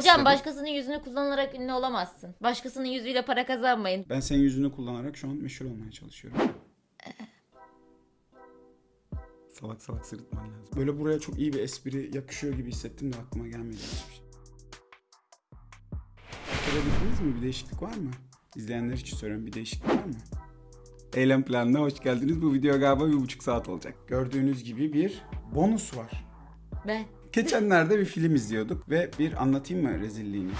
Hocam başkasının yüzünü kullanarak ünlü olamazsın. Başkasının yüzüyle para kazanmayın. Ben senin yüzünü kullanarak şu an meşhur olmaya çalışıyorum. salak salak sırıtman lazım. Böyle buraya çok iyi bir espri yakışıyor gibi hissettim de aklıma gelmedi hiçbir şey. Görebildiniz mi? Bir değişiklik var mı? İzleyenler için soruyorum. Bir değişiklik var mı? Eylem planına hoş geldiniz. Bu video galiba bir buçuk saat olacak. Gördüğünüz gibi bir bonus var. Ben. Geçenlerde bir film izliyorduk ve bir anlatayım mı rezilliğini?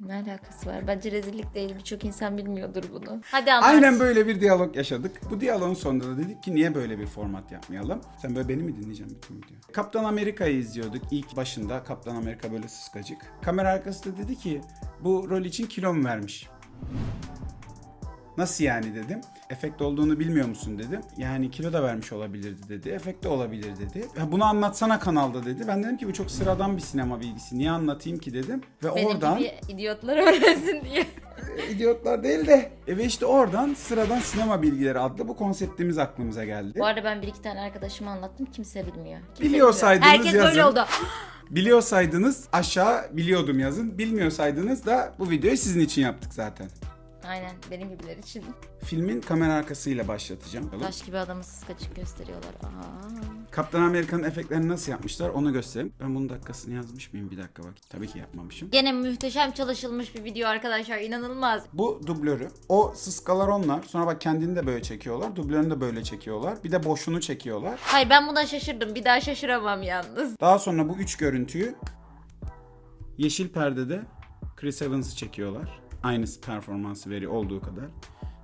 Ne alakası var? Bence rezillik değil. Birçok insan bilmiyordur bunu. Hadi anlat. Aynen böyle bir diyalog yaşadık. Bu diyaloğun sonunda da dedik ki niye böyle bir format yapmayalım? Sen böyle beni mi dinleyeceksin bütün video? Kaptan Amerika'yı izliyorduk. İlk başında Kaptan Amerika böyle sıskacık. Kamera arkası da dedi ki bu rol için kilo mu vermiş? Nasıl yani dedim. Efekt olduğunu bilmiyor musun dedim. Yani kilo da vermiş olabilirdi dedi. Efekt de olabilir dedi. Ya bunu anlatsana kanalda dedi. Ben dedim ki bu çok sıradan bir sinema bilgisi. Niye anlatayım ki dedim. Ve Benim oradan gibi idiotlar öğrensin diye. idiotlar değil de. E ve işte oradan sıradan sinema bilgileri adlı bu konseptimiz aklımıza geldi. Bu arada ben bir iki tane arkadaşıma anlattım. Kimse bilmiyor. Kimse Biliyorsaydınız bilmiyor. Herkes böyle yazın. oldu. Biliyorsaydınız aşağı biliyordum yazın. Bilmiyorsaydınız da bu videoyu sizin için yaptık zaten. Aynen benim gibiler için. Filmin kamera arkasıyla başlatacağım. Taş gibi adamı sıskaçık gösteriyorlar. Aa. Kaptan Amerika'nın efektlerini nasıl yapmışlar onu göstereyim. Ben bunun dakikasını yazmış mıyım? Bir dakika bak. Tabii ki yapmamışım. Gene muhteşem çalışılmış bir video arkadaşlar. inanılmaz. Bu dublörü. O sıskalar onlar. Sonra bak kendini de böyle çekiyorlar. Dublörünü de böyle çekiyorlar. Bir de boşluğunu çekiyorlar. Hayır ben buna şaşırdım. Bir daha şaşıramam yalnız. Daha sonra bu üç görüntüyü yeşil perdede Chris Evans'ı çekiyorlar. Aynısı performansı veri olduğu kadar.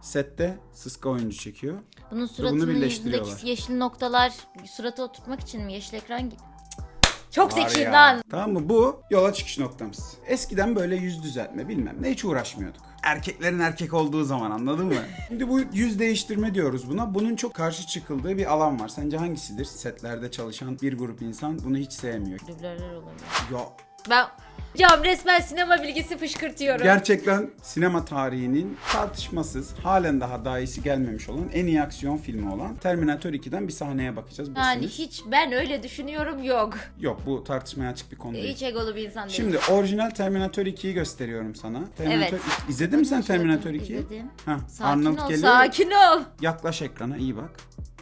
Sette Sıska oyuncu çekiyor. Bunun suratının yüzündeki yeşil noktalar surata oturtmak için mi? Yeşil ekran gibi. Çok zeki lan. Tamam mı? Bu yola çıkış noktamız. Eskiden böyle yüz düzeltme bilmem ne hiç uğraşmıyorduk. Erkeklerin erkek olduğu zaman anladın mı? Şimdi bu yüz değiştirme diyoruz buna. Bunun çok karşı çıkıldığı bir alan var. Sence hangisidir? Setlerde çalışan bir grup insan bunu hiç sevmiyor. Dublörler olabilir. Ya Ben Cam resmen sinema bilgisi fışkırtıyorum. Gerçekten sinema tarihinin tartışmasız halen daha daha iyisi gelmemiş olan en iyi aksiyon filmi olan Terminator 2'den bir sahneye bakacağız. Bu yani hiç ben öyle düşünüyorum yok. Yok bu tartışmaya açık bir konu değil. Hiç egolu bir insan değil. Şimdi orijinal Terminator 2'yi gösteriyorum sana. Terminator Evet. İzledin mi sen Terminator 2'yi? İzledim. Ha, Sakin Arnold ol, geliyor. sakin ol. Yaklaş ekrana iyi bak.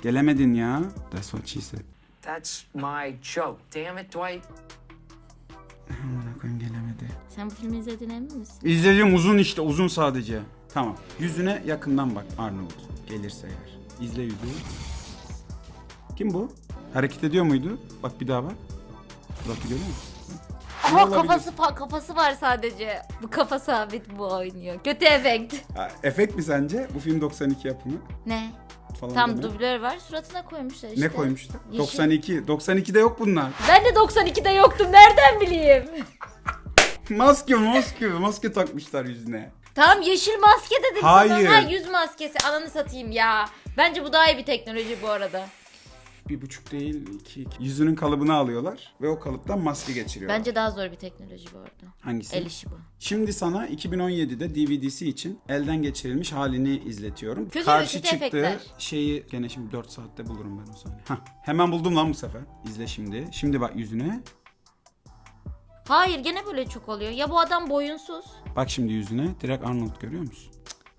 Gelemedin ya. That's what she said. That's my joke. Damn it, Dwight. Amına koyayım gelemedi. Sen bu filmi izledin emin misin? İzlediğim uzun işte uzun sadece. Tamam. Yüzüne yakından bak Arnold. Gelirse eğer. İzle yüzü. Kim bu? Hareket ediyor muydu? Bak bir daha bak. Bak görüyor musun? Olabilir? kafası fa- kafası var sadece. Bu kafa sabit bu oynuyor. Kötü efekt. Ha, efekt mi sence? Bu film 92 yapımı Ne? Falan Tam deme. dublör var suratına koymuşlar işte. Ne koymuşlar? Yeşil. 92. 92'de yok bunlar. Ben de 92'de yoktum nereden bileyim? maske maske maske takmışlar yüzüne. Tamam yeşil maske dedim Hayır. sana. Ha yüz maskesi ananı satayım ya. Bence bu daha iyi bir teknoloji bu arada. Bir buçuk değil iki, iki. Yüzünün kalıbını alıyorlar ve o kalıptan maske geçiriyorlar. Bence daha zor bir teknoloji bu arada. Hangisi? El işi bu. Şimdi sana 2017'de DVD'si için elden geçirilmiş halini izletiyorum. Kötü Karşı kötü çıktığı efektler. şeyi gene şimdi 4 saatte bulurum ben o sahneyi. Hah, hemen buldum lan bu sefer. İzle şimdi. Şimdi bak yüzüne. Hayır gene böyle çok oluyor. Ya bu adam boyunsuz. Bak şimdi yüzüne. Direkt Arnold görüyor musun?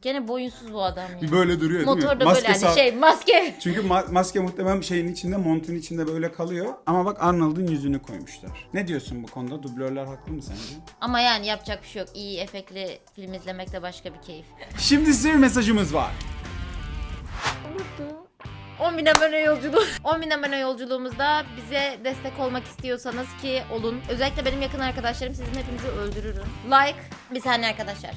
Gene boyunsuz bu adam ya. Böyle duruyor değil mi? Motorda böyle hani sağ- şey maske. Çünkü ma- maske muhtemelen şeyin içinde, montun içinde böyle kalıyor. Ama bak Arnold'un yüzünü koymuşlar. Ne diyorsun bu konuda? Dublörler haklı mı sence? Ama yani yapacak bir şey yok. İyi efektli film izlemek de başka bir keyif. Şimdi size bir mesajımız var. 10 bin abone yolculuğu. 10 bin abone yolculuğumuzda bize destek olmak istiyorsanız ki olun. Özellikle benim yakın arkadaşlarım sizin hepinizi öldürürüm. Like bir saniye arkadaşlar.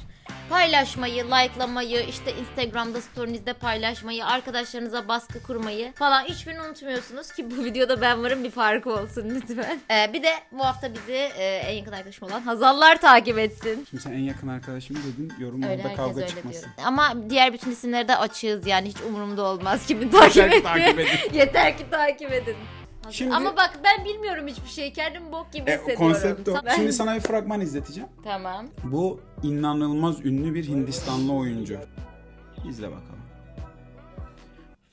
Paylaşmayı, likelamayı, işte Instagram'da storynizde paylaşmayı, arkadaşlarınıza baskı kurmayı falan hiçbirini unutmuyorsunuz ki bu videoda ben varım bir farkı olsun lütfen. Ee, bir de bu hafta bizi e, en yakın arkadaşım olan Hazallar takip etsin. Şimdi sen en yakın arkadaşım dedin. Yorumlarda kavga çıkmasın. diyor. Ama diğer bütün isimleri de açığız yani hiç umurumda olmaz kimi takip ettiği. takip edin. Yeter ki takip edin. Şimdi- Ama bak ben bilmiyorum hiçbir şey. Kendim bok gibi E, hissediyorum. konsept o. Ben- Şimdi sana bir fragman izleteceğim. Tamam. Bu inanılmaz ünlü bir Hindistanlı oyuncu. İzle bakalım.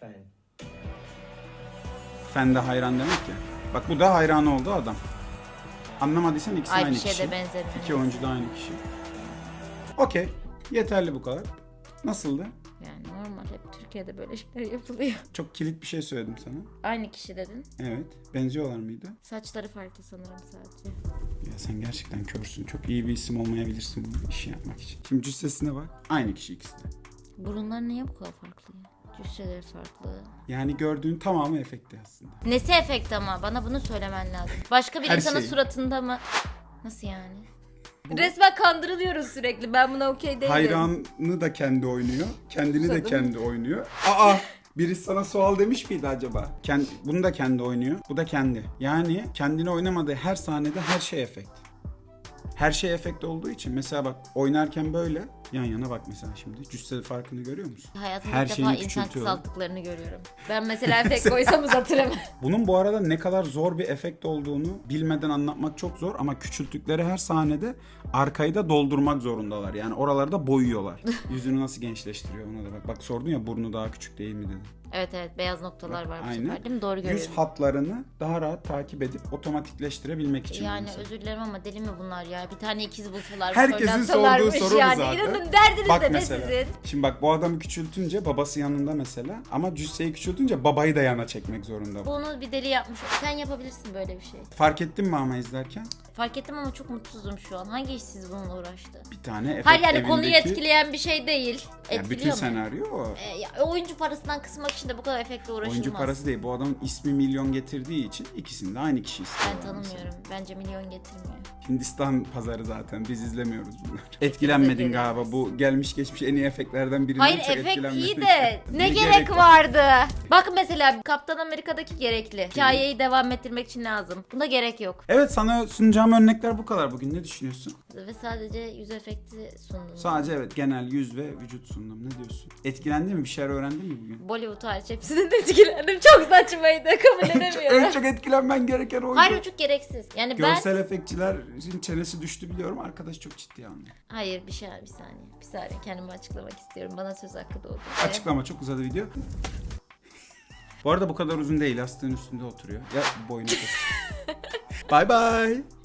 Fan. Fen de hayran demek ya. Bak bu da hayran oldu adam. Anlamadıysan ikisi Ay aynı bir kişi. de benzemiyor. İki oyuncu da aynı kişi. Okey. Yeterli bu kadar. Nasıldı? Yani normal hep Türkiye'de böyle şeyler yapılıyor. Çok kilit bir şey söyledim sana. Aynı kişi dedin. Evet. Benziyorlar mıydı? Saçları farklı sanırım sadece. Ya sen gerçekten körsün. Çok iyi bir isim olmayabilirsin bu işi yapmak için. Şimdi cüssesine bak. Aynı kişi ikisi de. Burunlar niye bu kadar farklı ya? Cüsseleri farklı. Yani gördüğün tamamı efekti aslında. Nesi efekt ama? Bana bunu söylemen lazım. Başka bir Her insanın şey. suratında mı? Nasıl yani? Resmen kandırılıyoruz sürekli. Ben buna okey değilim. Hayranı da kendi oynuyor. Kendini de Susadım. kendi oynuyor. Aa! Birisi sana sual demiş miydi acaba? Kendi, bunu da kendi oynuyor. Bu da kendi. Yani kendini oynamadığı her sahnede her şey efekt. Her şey efekt olduğu için mesela bak oynarken böyle yan yana bak mesela şimdi cüsse farkını görüyor musun? Hayatımda Her ilk defa şeyini insan küçültüyorlar. kısalttıklarını görüyorum. Ben mesela efekt koysam uzatırım. Bunun bu arada ne kadar zor bir efekt olduğunu bilmeden anlatmak çok zor ama küçülttükleri her sahnede arkayı da doldurmak zorundalar. Yani oraları da boyuyorlar. Yüzünü nasıl gençleştiriyor ona da bak. Bak sordun ya burnu daha küçük değil mi dedim. Evet evet beyaz noktalar var bu Aynen. sefer değil mi? Doğru Yüz görüyorum. hatlarını daha rahat takip edip otomatikleştirebilmek için. Yani mesela. özür dilerim ama deli mi bunlar ya? Bir tane ikiz bulsalar. Herkesin sorduğu soru bu yani. zaten. İnanın derdiniz Bak de ne mesela. sizin? Şimdi bak bu adamı küçültünce babası yanında mesela ama cüsseyi küçültünce babayı da yana çekmek zorunda. Bunu bir deli yapmış. Sen yapabilirsin böyle bir şey. Fark ettin mi ama izlerken? Fark ettim ama çok mutsuzum şu an. Hangi işsiz bununla uğraştı? Bir tane efekt Hayır yani konuyu evindeki- etkileyen bir şey değil. Ya Etkiliyor bütün mu? senaryo o. E, ya, oyuncu parasından kısmak için de bu kadar efektle uğraşılmaz. Oyuncu parası değil. Bu adamın ismi milyon getirdiği için ikisini de aynı kişi istiyor. Ben tanımıyorum. Bence milyon getirmiyor. Hindistan pazarı zaten. Biz izlemiyoruz bunları. Etkilenmedin galiba. Bu gelmiş geçmiş en iyi efektlerden birinden Hayır çok efekt iyi de ne, gerek var? vardı? Bakın mesela Kaptan Amerika'daki gerekli. Hikayeyi devam ettirmek için lazım. Bunda gerek yok. Evet sana sunacağım örnekler bu kadar bugün. Ne düşünüyorsun? Ve sadece yüz efekti sundum. Sadece evet genel yüz ve vücut sundum. Ne diyorsun? Etkilendin mi? Bir şeyler öğrendin mi bugün? Bollywood hariç hepsinden etkilendim. Çok saçmaydı. Kabul edemiyorum. en çok etkilenmen gereken oydu. Hayır o çok gereksiz. Yani ben... Görsel efektçilerin çenesi düştü biliyorum. Arkadaş çok ciddi anlıyor. Hayır bir şey bir saniye. Bir saniye kendimi açıklamak istiyorum. Bana söz hakkı doğdu. Açıklama çok uzadı video. Bu arada bu kadar uzun değil. Yastığın üstünde oturuyor. Ya boynu Bye bye.